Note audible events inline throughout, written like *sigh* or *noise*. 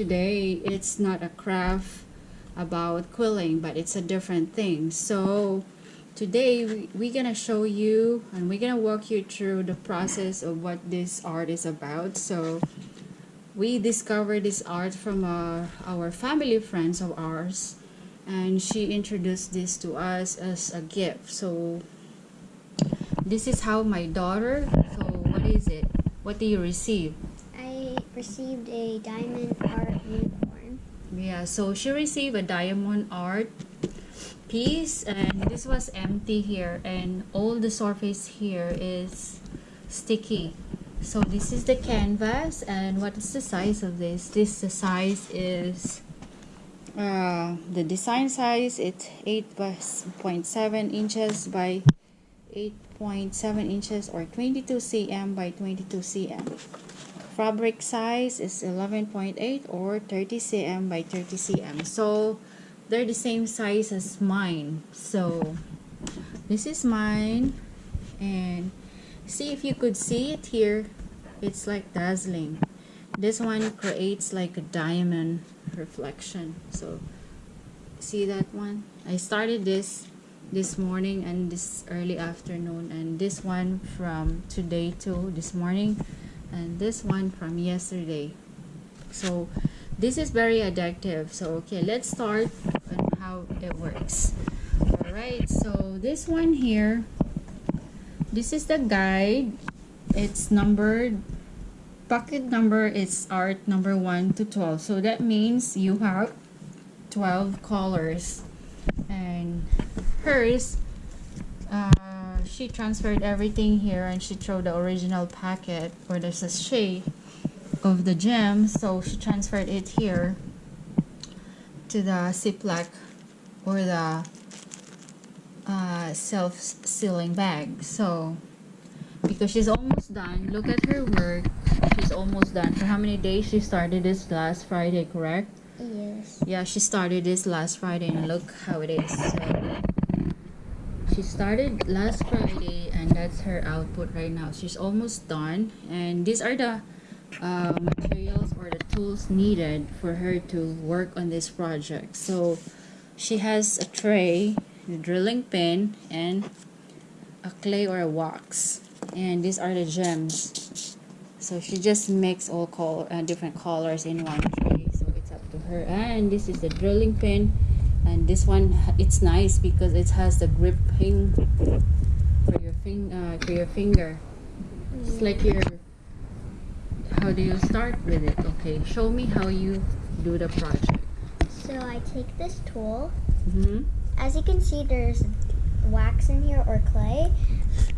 today it's not a craft about quilling but it's a different thing. So today we, we're gonna show you and we're gonna walk you through the process of what this art is about. So we discovered this art from uh, our family friends of ours and she introduced this to us as a gift. So this is how my daughter so what is it? What do you receive received a diamond art unicorn. yeah so she received a diamond art piece and this was empty here and all the surface here is sticky. So this is the canvas and what is the size of this? This the size is uh, the design size it's 8.7 inches by 8.7 inches or 22 cm by 22 cm fabric size is 11.8 or 30 cm by 30 cm. So they're the same size as mine. So this is mine. And see if you could see it here it's like dazzling. This one creates like a diamond reflection. So see that one? I started this this morning and this early afternoon. And this one from today to this morning and this one from yesterday. So this is very addictive. So okay let's start on how it works. All right so this one here this is the guide. It's numbered pocket number is art number 1 to 12 so that means you have 12 colors. And hers uh, she transferred everything here and she threw the original packet where or the sachet of the gem so she transferred it here to the ziploc or the uh, self-sealing bag. So because she's almost done look at her work. She's almost done. For how many days she started this last Friday correct? Yes. yeah she started this last Friday and look how it is. so she started last Friday and that's her output right now. She's almost done. And these are the uh, materials or the tools needed for her to work on this project. So she has a tray a drilling pin and a clay or a wax. And these are the gems. So she just mix all color uh, different colors in one tray. So it's up to her. And this is the drilling pin and this one it's nice because it has the gripping for your fing uh, for your finger it's like your how do you start with it okay show me how you do the project So I take this tool. mm-hmm. As you can see, there's wax in here or clay.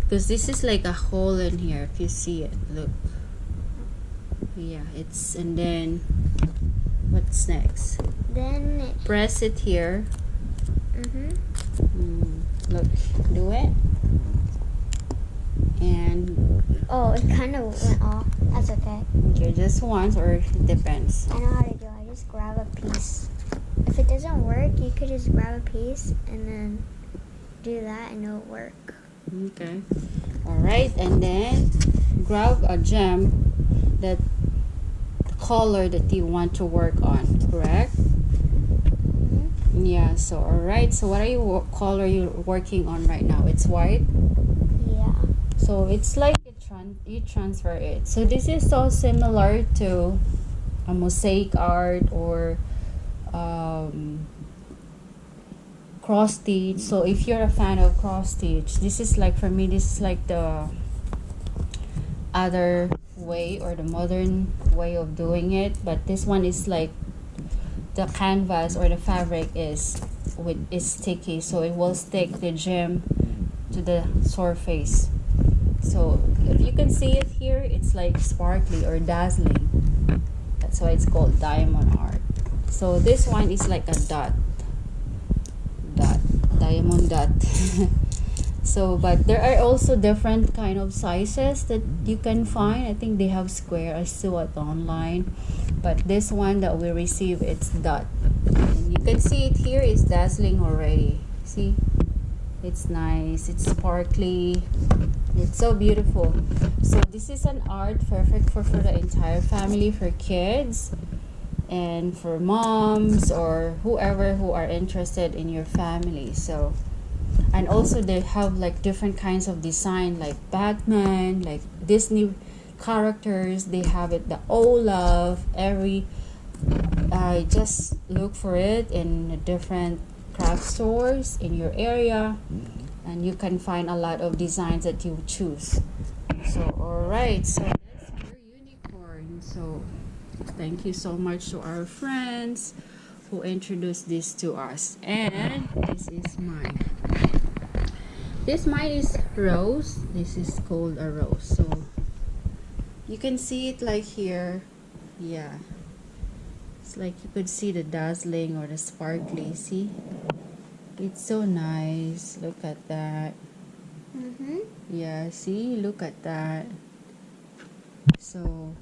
because this is like a hole in here if you see it look yeah it's and then what's next Then, it, press it here mm-hmm. mm, look do it and oh, it kind of went off. That's okay. okay just once or it depends I know how to do. it. I just grab a piece. If it doesn't work, you could just grab a piece and then do that, and it'll work. okay all right and then grab a gem that color that you want to work on correct? Yeah so all right so what are you color you working on right now? It's white? Yeah. so it's like you, tran- you transfer it. So this is so similar to a mosaic art or um, cross stitch so if you're a fan of cross stitch this is like for me this is like the other way or the modern way of doing it but this one is like the canvas or the fabric is with is sticky so it will stick the gem to the surface. So if you can see it here it's like sparkly or dazzling. That's why it's called diamond art. So this one is like a dot. Dot. Diamond dot *laughs* so but there are also different kind of sizes that you can find i think they have square i saw it online but this one that we receive it's dot and you can see it here is dazzling already see It's nice. It's sparkly. It's so beautiful. So this is an art perfect for, for the entire family, for kids, and for moms or whoever who are interested in your family. So and also they have like different kinds of design like Batman, like Disney characters. They have it the Olaf, every I just look for it in different craft stores in your area mm-hmm. and you can find a lot of designs that you choose. So all right so that's your unicorn. So thank you so much to our friends who introduced this to us. And this is mine this mine is rose. This is called a rose so you can see it like here. Yeah. It's like you could see the dazzling or the sparkly see? It's so nice. Look at that. Mm-hmm. yeah see? Look at that. So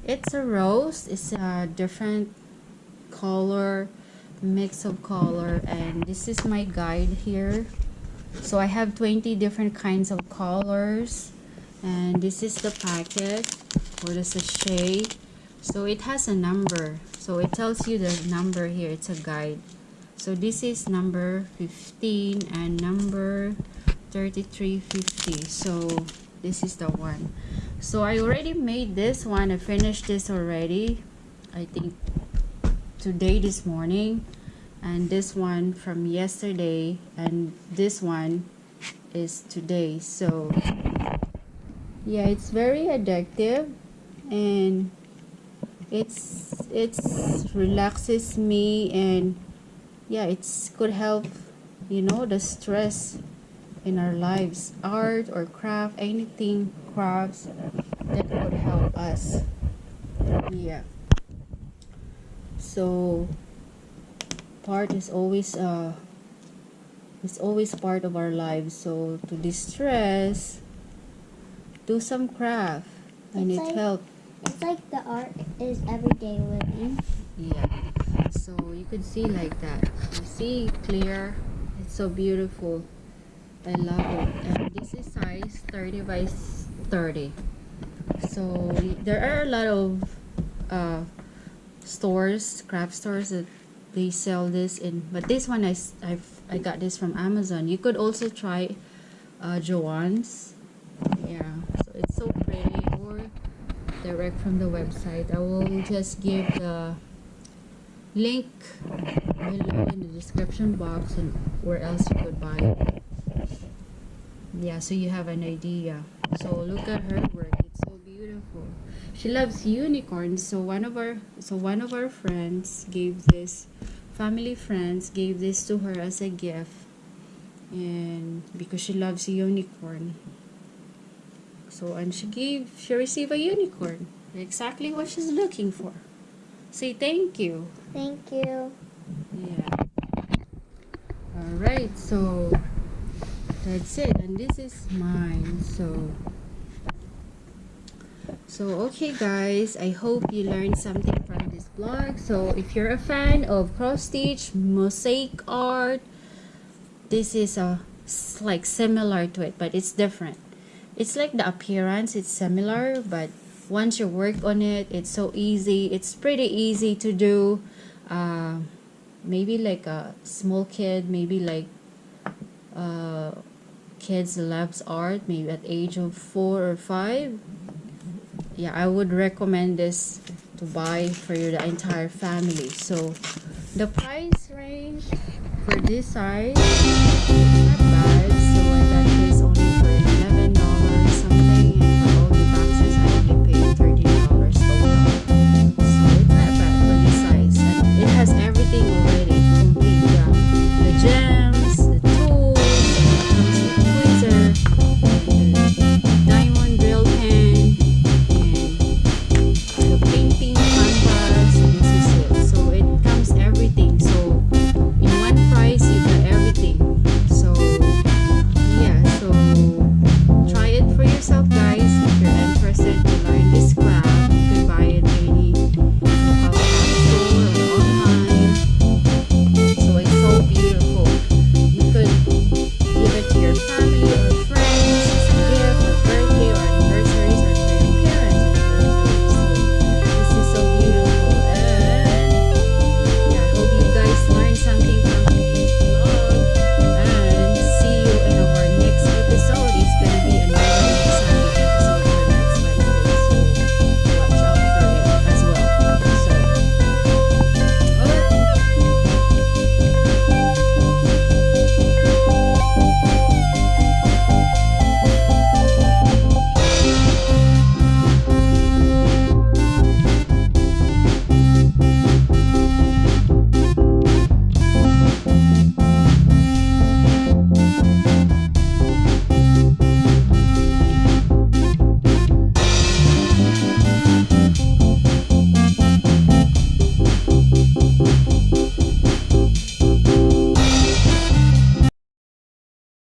it's a rose. It's a different color mix of color. And this is my guide here so I have 20 different kinds of colors. And this is the packet or the sachet. So it has a number. So it tells you the number here. It's a guide. So this is number 15 and number 3350 so this is the one. So I already made this one. I finished this already I think today this morning and this one from yesterday and this one is today. So yeah it's very addictive and it's it's relaxes me and yeah it's could help you know the stress in our lives art or craft anything crafts that could help us. Yeah. So part is always uh it's always part of our lives so to distress do some craft and It's it like- helps It's like the art is everyday living. Yeah. So you could see like that. You see clear. It's so beautiful. I love it. And this is size 30 by 30. So there are a lot of uh, stores, craft stores that they sell this in. But this one I I've, I got this from Amazon. You could also try uh, Joann's. Yeah. So it's so pretty. Or direct from the website. I will just give the link below in the description box and where else you could buy it. Yeah, so you have an idea. So look at her work. It's so beautiful. She loves unicorns. So one of our so one of our friends gave this family friends gave this to her as a gift and because she loves a unicorn so, and she gave, she received a unicorn. Exactly what she's looking for. Say thank you. Thank you. Yeah. Alright, so that's it. And this is mine. So, so okay guys, I hope you learned something blog. So if you're a fan of cross stitch, mosaic art, this is a like similar to it, but it's different. It's like the appearance, it's similar, but once you work on it, it's so easy. It's pretty easy to do. Uh, maybe like a small kid, maybe like uh, kids loves art, maybe at age of four or five. Yeah, I would recommend this to buy for your the entire family. So the price range for this size